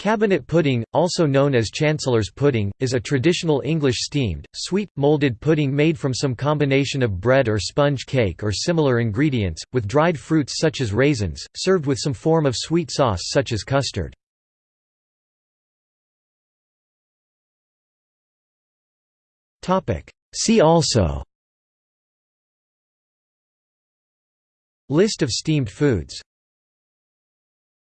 Cabinet pudding, also known as Chancellor's pudding, is a traditional English steamed, sweet, moulded pudding made from some combination of bread or sponge cake or similar ingredients, with dried fruits such as raisins, served with some form of sweet sauce such as custard. See also List of steamed foods